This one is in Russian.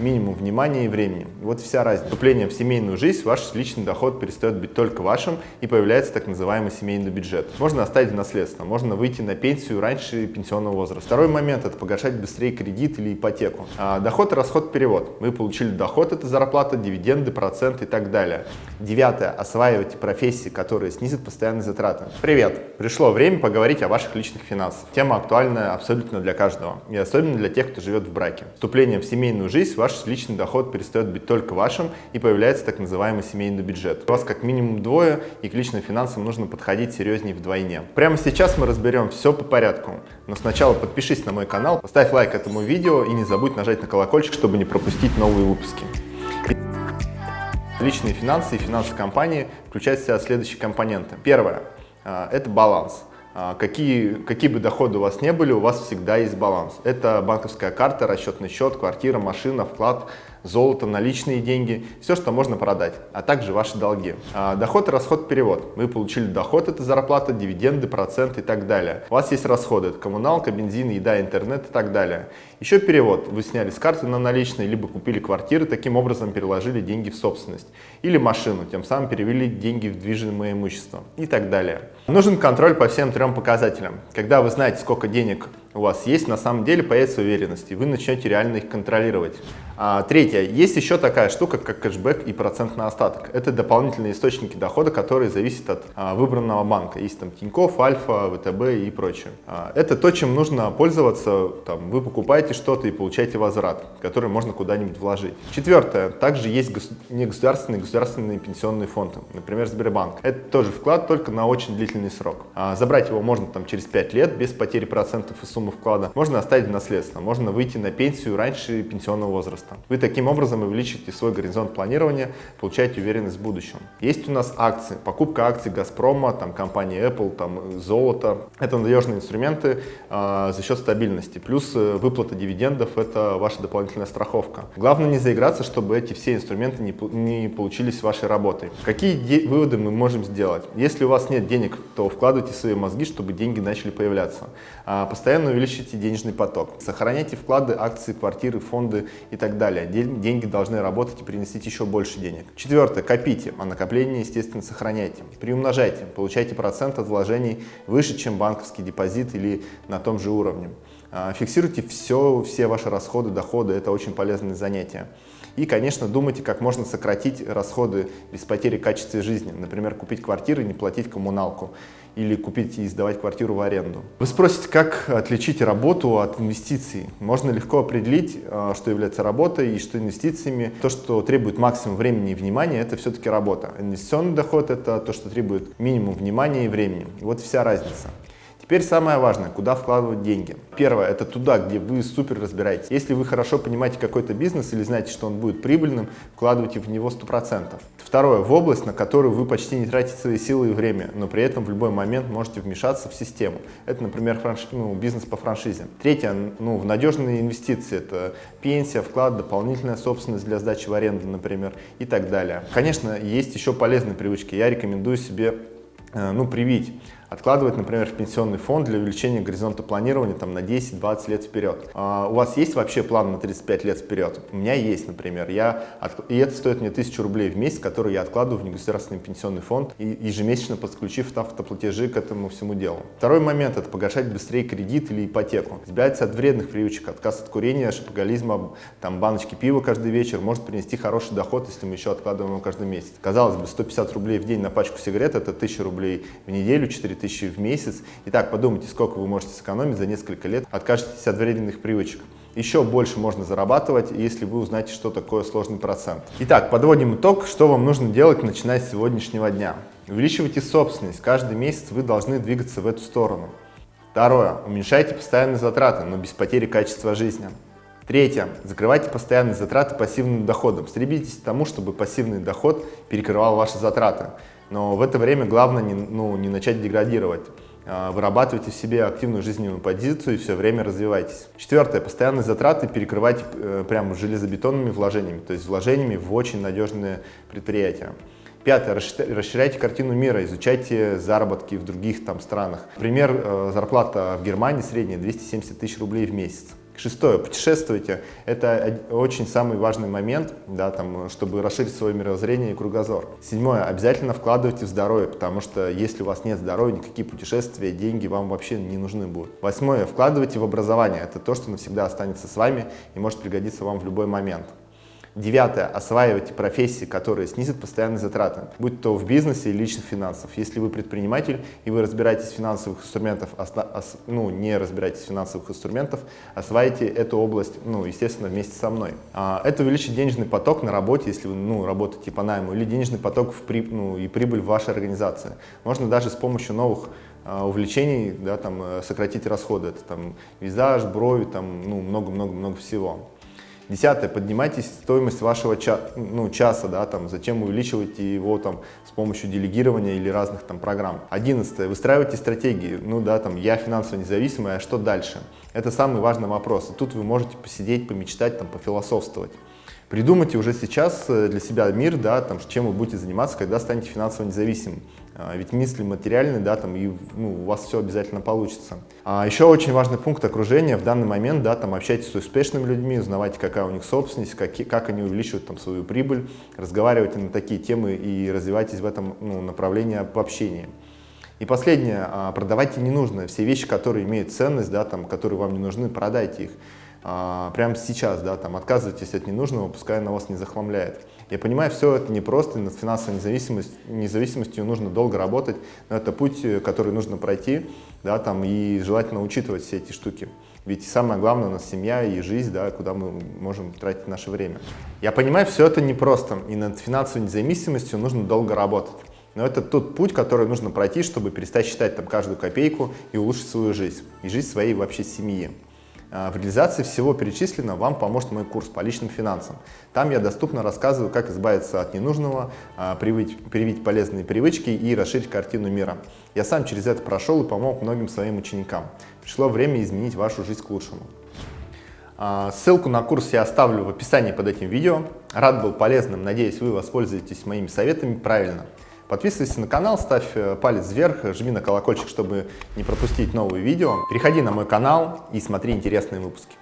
минимум внимания и времени. Вот вся разница. Вступление в семейную жизнь, ваш личный доход перестает быть только вашим и появляется так называемый семейный бюджет. Можно оставить в наследство, можно выйти на пенсию раньше пенсионного возраста. Второй момент – это погашать быстрее кредит или ипотеку. А, доход, расход, перевод. Вы получили доход – это зарплата, дивиденды, проценты и так далее. Девятое – осваивайте профессии, которые снизят постоянные затраты. Привет! Пришло время поговорить о ваших личных финансах. Тема актуальная абсолютно для каждого, и особенно для тех, кто живет в браке. Вступление в семейную жизнь, ваш личный доход перестает быть только вашим и появляется так называемый семейный бюджет. У вас как минимум двое, и к личным финансам нужно подходить серьезнее вдвойне. Прямо сейчас мы разберем все по порядку, но сначала подпишись на мой канал, поставь лайк этому видео и не забудь нажать на колокольчик, чтобы не пропустить новые выпуски. Личные финансы и финансы компании включают в себя следующие компоненты. Первое а, – это баланс. А, какие, какие бы доходы у вас не были, у вас всегда есть баланс. Это банковская карта, расчетный счет, квартира, машина, вклад, золото, наличные деньги, все, что можно продать, а также ваши долги. А, доход и расход перевод. Вы получили доход, это зарплата, дивиденды, проценты и так далее. У вас есть расходы, это коммуналка, бензин, еда, интернет и так далее. Еще перевод. Вы сняли с карты на наличные, либо купили квартиры, таким образом переложили деньги в собственность. Или машину, тем самым перевели деньги в движимое имущество и так далее. Нужен контроль по всем трем показателям. Когда вы знаете, сколько денег у вас есть, на самом деле появится уверенность, и вы начнете реально их контролировать. А, третье. Есть еще такая штука, как кэшбэк и процент на остаток. Это дополнительные источники дохода, которые зависят от а, выбранного банка. Есть там Тинькофф, Альфа, ВТБ и прочее. А, это то, чем нужно пользоваться. Там, вы покупаете что-то и получаете возврат, который можно куда-нибудь вложить. Четвертое. Также есть гос негосударственные государственные пенсионные фонды, например, Сбербанк. Это тоже вклад, только на очень длительный срок. А, забрать его можно там через 5 лет без потери процентов и сумм сумму вклада, можно оставить в наследство, можно выйти на пенсию раньше пенсионного возраста. Вы таким образом увеличите свой горизонт планирования, получаете уверенность в будущем. Есть у нас акции, покупка акций Газпрома, там компании Apple, там золото. Это надежные инструменты э, за счет стабильности. Плюс э, выплата дивидендов – это ваша дополнительная страховка. Главное не заиграться, чтобы эти все инструменты не, не получились вашей работой. Какие выводы мы можем сделать? Если у вас нет денег, то вкладывайте свои мозги, чтобы деньги начали появляться. Постоянно постоянно увеличите денежный поток. Сохраняйте вклады, акции, квартиры, фонды и так далее. Деньги должны работать и приносить еще больше денег. Четвертое. Копите, а накопление, естественно, сохраняйте. Приумножайте, получайте процент от вложений выше, чем банковский депозит или на том же уровне. А, фиксируйте все, все ваши расходы, доходы, это очень полезное занятие. И, конечно, думайте, как можно сократить расходы без потери качества жизни. Например, купить квартиру и не платить коммуналку. Или купить и сдавать квартиру в аренду. Вы спросите, как отличить работу от инвестиций? Можно легко определить, а, что является работой и что инвестициями. То, что требует максимум времени и внимания, это все-таки работа. Инвестиционный доход – это то, что требует минимум внимания и времени. Вот вся разница. Теперь самое важное, куда вкладывать деньги. Первое, это туда, где вы супер разбираетесь. Если вы хорошо понимаете какой-то бизнес или знаете, что он будет прибыльным, вкладывайте в него 100%. Второе, в область, на которую вы почти не тратите свои силы и время, но при этом в любой момент можете вмешаться в систему. Это, например, франш... ну, бизнес по франшизе. Третье, ну, в надежные инвестиции. Это пенсия, вклад, дополнительная собственность для сдачи в аренду, например, и так далее. Конечно, есть еще полезные привычки. Я рекомендую себе э, ну, привить откладывать, например, в пенсионный фонд для увеличения горизонта планирования там, на 10-20 лет вперед. А у вас есть вообще план на 35 лет вперед? У меня есть, например. Я от... И это стоит мне 1000 рублей в месяц, которые я откладываю в негосударственный пенсионный фонд, и ежемесячно подключив автоплатежи к этому всему делу. Второй момент – это погашать быстрее кредит или ипотеку. Избавиться от вредных привычек, отказ от курения, шопоголизма, там, баночки пива каждый вечер может принести хороший доход, если мы еще откладываем его каждый месяц. Казалось бы, 150 рублей в день на пачку сигарет – это 1000 рублей в неделю, 4 тысячи в месяц. Итак, подумайте, сколько вы можете сэкономить за несколько лет, откажетесь от вредных привычек. Еще больше можно зарабатывать, если вы узнаете, что такое сложный процент. Итак, подводим итог, что вам нужно делать, начиная с сегодняшнего дня. Увеличивайте собственность. Каждый месяц вы должны двигаться в эту сторону. Второе. Уменьшайте постоянные затраты, но без потери качества жизни. Третье. Закрывайте постоянные затраты пассивным доходом. Стремитесь к тому, чтобы пассивный доход перекрывал ваши затраты. Но в это время главное не, ну, не начать деградировать. А, вырабатывайте в себе активную жизненную позицию и все время развивайтесь. Четвертое. Постоянные затраты перекрывайте э, прямо железобетонными вложениями, то есть вложениями в очень надежные предприятия. Пятое. Расширяйте картину мира, изучайте заработки в других там странах. Например, э, зарплата в Германии средняя 270 тысяч рублей в месяц. Шестое, путешествуйте. Это очень самый важный момент, да, там, чтобы расширить свое мировоззрение и кругозор. Седьмое, обязательно вкладывайте в здоровье, потому что если у вас нет здоровья, никакие путешествия, деньги вам вообще не нужны будут. Восьмое, вкладывайте в образование. Это то, что навсегда останется с вами и может пригодиться вам в любой момент. Девятое. Осваивайте профессии, которые снизят постоянные затраты, будь то в бизнесе или личных финансов. Если вы предприниматель и вы разбираетесь в финансовых инструментах, ну, не разбираетесь в финансовых инструментах, осваивайте эту область, ну, естественно, вместе со мной. А, это увеличит денежный поток на работе, если вы ну, работаете по найму, или денежный поток в при, ну, и прибыль в вашей организации. Можно даже с помощью новых а, увлечений да, там, сократить расходы. Это там визаж, брови, там, ну, много-много-много всего. Десятое, поднимайте стоимость вашего ча ну, часа, да, там, зачем увеличиваете его там, с помощью делегирования или разных там программ. Одиннадцатое, выстраивайте стратегии, ну да, там, я финансово независимый, а что дальше? Это самый важный вопрос. И тут вы можете посидеть, помечтать, там, пофилософствовать. Придумайте уже сейчас э, для себя мир, да, там, чем вы будете заниматься, когда станете финансово независимым. А, ведь мысли материальные, да, там, и ну, у вас все обязательно получится. А еще очень важный пункт окружения в данный момент, да, там, общайтесь с успешными людьми, узнавайте, какая у них собственность, как, как они увеличивают там, свою прибыль, разговаривайте на такие темы и развивайтесь в этом ну, направлении по общению. И последнее, а, продавайте ненужное, все вещи, которые имеют ценность, да, там, которые вам не нужны, продайте их а, прямо сейчас, да, там, отказывайтесь от ненужного, пускай она вас не захламляет. Я понимаю, все это непросто, над финансовой независимостью, независимостью нужно долго работать, но это путь, э, который нужно пройти, да, там, и желательно учитывать все эти штуки. Ведь самое главное у нас семья и жизнь, да, куда мы можем тратить наше время. Я понимаю, все это непросто, и над финансовой независимостью нужно долго работать. Но это тот путь, который нужно пройти, чтобы перестать считать там каждую копейку и улучшить свою жизнь, и жизнь своей вообще семьи. А, в реализации всего перечисленного вам поможет мой курс по личным финансам. Там я доступно рассказываю, как избавиться от ненужного, а, привить, привить полезные привычки и расширить картину мира. Я сам через это прошел и помог многим своим ученикам. Пришло время изменить вашу жизнь к лучшему. А, ссылку на курс я оставлю в описании под этим видео. Рад был полезным, надеюсь, вы воспользуетесь моими советами правильно. Подписывайся на канал, ставь э, палец вверх, жми на колокольчик, чтобы не пропустить новые видео. Переходи на мой канал и смотри интересные выпуски.